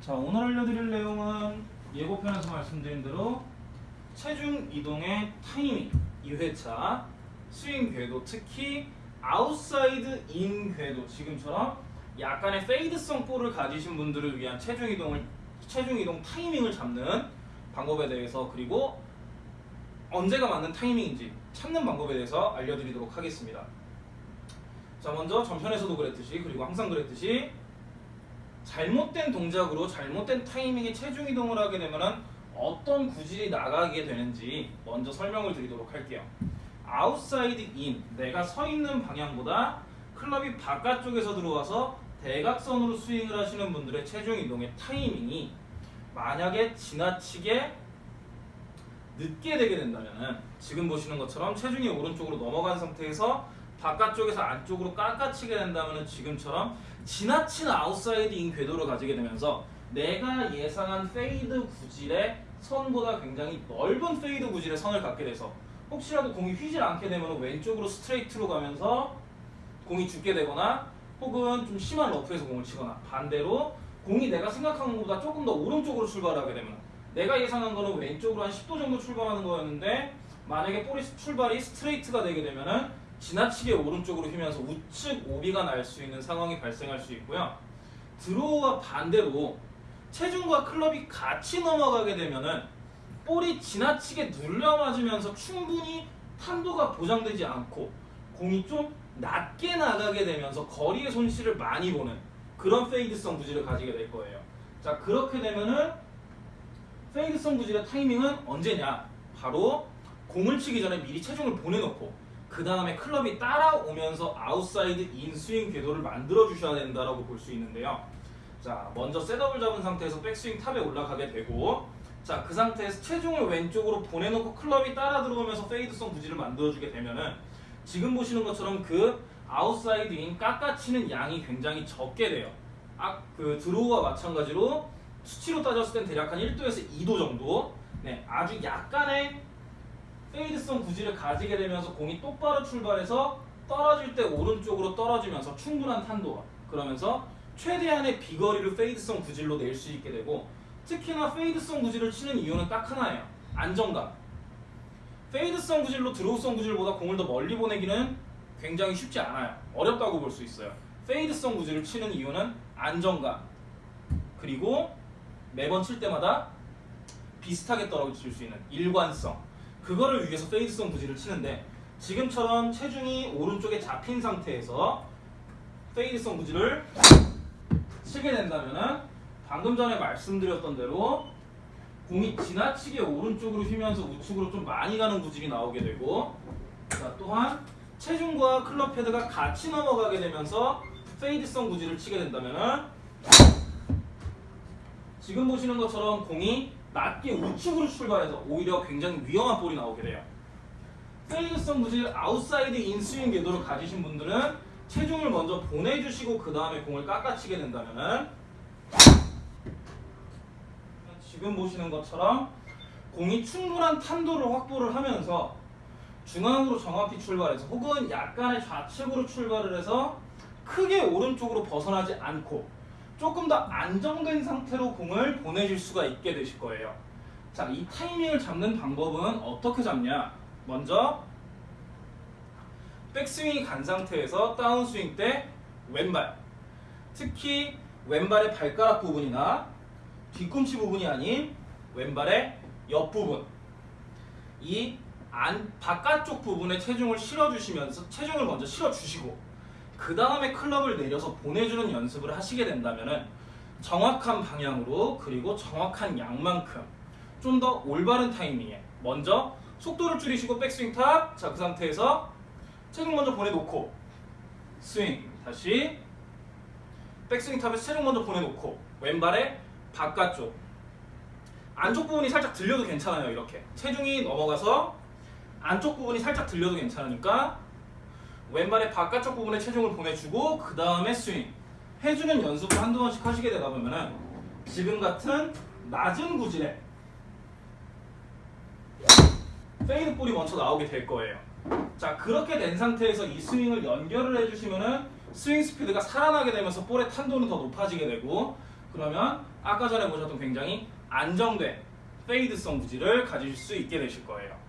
자 오늘 알려드릴 내용은 예고편에서 말씀드린 대로 체중 이동의 타이밍 2회차 스윙 궤도 특히 outside in 궤도 지금처럼 약간의 페이드성 볼을 가지신 분들을 위한 체중 이동을 체중 이동 타이밍을 잡는 방법에 대해서 그리고 언제가 맞는 타이밍인지 찾는 방법에 대해서 알려드리도록 하겠습니다. 자 먼저 전편에서도 그랬듯이 그리고 항상 그랬듯이 잘못된 동작으로 잘못된 타이밍에 체중 이동을 하게 되면은 어떤 구질이 나가게 되는지 먼저 설명을 드리도록 할게요. outside in 내가 서 있는 방향보다 클럽이 바깥쪽에서 들어와서 대각선으로 스윙을 하시는 분들의 체중 이동의 타이밍이 만약에 지나치게 늦게 되게 된다면은 지금 보시는 것처럼 체중이 오른쪽으로 넘어간 상태에서 바깥쪽에서 안쪽으로 깎아치게 된다면은 지금처럼 지나친 outside in 궤도를 가지게 되면서 내가 예상한 페이드 구질의 선보다 굉장히 넓은 페이드 구질의 선을 갖게 돼서 혹시라도 공이 휘질 않게 되면 왼쪽으로 스트레이트로 가면서 공이 죽게 되거나 혹은 좀 심한 러프에서 공을 치거나 반대로 공이 내가 생각한 것보다 조금 더 오른쪽으로 출발하게 되면 내가 예상한 거는 왼쪽으로 한 10도 정도 출발하는 거였는데 만약에 볼이 출발이 스트레이트가 되게 되면은 지나치게 오른쪽으로 휘면서 우측 오비가 날 수 있는 상황이 발생할 수 있고요. 드로우와 반대로 체중과 클럽이 같이 넘어가게 되면은 볼이 지나치게 눌려 맞으면서 충분히 탄도가 보장되지 않고 공이 좀 낮게 나가게 되면서 거리의 손실을 많이 보는 그런 페이드성 구질을 가지게 될 거예요. 자 그렇게 되면은 페이드성 구질의 타이밍은 언제냐? 바로 공을 치기 전에 미리 체중을 보내놓고 그 다음에 클럽이 따라오면서 outside in 스윙 궤도를 만들어 주셔야 된다라고 볼 수 있는데요. 자, 먼저 셋업을 잡은 상태에서 백스윙 탑에 올라가게 되고 자, 그 상태에서 체중을 왼쪽으로 보내놓고 클럽이 따라 들어오면서 페이드성 구질을 만들어주게 되면은 지금 보시는 것처럼 그 outside in 깎아치는 양이 굉장히 적게 돼요. 아, 그 draw와 마찬가지로 수치로 따졌을 땐 대략 한 1도에서 2도 정도 네, 아주 약간의 fade성 구질을 가지게 되면서 공이 똑바로 출발해서 떨어질 때 오른쪽으로 떨어지면서 충분한 탄도가 그러면서 최대한의 비거리를 fade성 구질로 낼 수 있게 되고 특히나 fade성 구질을 치는 이유는 딱 하나예요. 안정감. fade성 구질로 draw성 구질보다 공을 더 멀리 보내기는 굉장히 쉽지 않아요. 어렵다고 볼 수 있어요. 페이드성 구질을 치는 이유는 안정감. 그리고 매번 칠 때마다 비슷하게 떨어질 수 있는 일관성. 그거를 위해서 페이드성 구질을 치는데 지금처럼 체중이 오른쪽에 잡힌 상태에서 페이드성 구질을 치게 된다면은 방금 전에 말씀드렸던 대로 공이 지나치게 오른쪽으로 휘면서 우측으로 좀 많이 가는 구질이 나오게 되고 자, 또한 체중과 클럽 헤드가 같이 넘어가게 되면서 fade성 구질을 치게 된다면은 지금 보시는 것처럼 공이 낮게 우측으로 출발해서 오히려 굉장히 위험한 볼이 나오게 돼요. fade성 구질 outside in swing 궤도를 가지신 분들은 체중을 먼저 보내주시고 그 다음에 공을 깎아치게 된다면은 지금 보시는 것처럼 공이 충분한 탄도를 확보를 하면서 중앙으로 정확히 출발해서 혹은 약간의 좌측으로 출발을 해서 크게 오른쪽으로 벗어나지 않고 조금 더 안정된 상태로 공을 보내줄 수가 있게 되실 거예요. 자, 이 타이밍을 잡는 방법은 어떻게 잡냐? 먼저 백스윙이 간 상태에서 다운스윙 때 왼발 특히 왼발의 발가락 부분이나 뒤꿈치 부분이 아닌 왼발의 옆부분 이 안, 바깥쪽 부분에 체중을 실어주시면서 체중을 먼저 실어주시고 그 다음에 클럽을 내려서 보내주는 연습을 하시게 된다면 정확한 방향으로 그리고 정확한 양만큼 좀 더 올바른 타이밍에 먼저 속도를 줄이시고 백스윙 top. 자, 그 상태에서 체중 먼저 보내놓고 스윙 다시 백스윙 top에서 체중 먼저 보내놓고 왼발의 바깥쪽 안쪽 부분이 살짝 들려도 괜찮아요 이렇게 체중이 넘어가서 안쪽 부분이 살짝 들려도 괜찮으니까 왼발의 바깥쪽 부분에 체중을 보내주고 그 다음에 스윙 해주는 연습을 한두 번씩 하시게 되다 보면은 지금 같은 낮은 구질에 fade 볼이 먼저 나오게 될 거예요. 자 그렇게 된 상태에서 이 스윙을 연결을 해주시면은 스윙 스피드가 살아나게 되면서 볼의 탄도는 더 높아지게 되고 그러면 아까 전에 보셨던 굉장히 안정된 페이드성 구질을 가지실 수 있게 되실 거예요.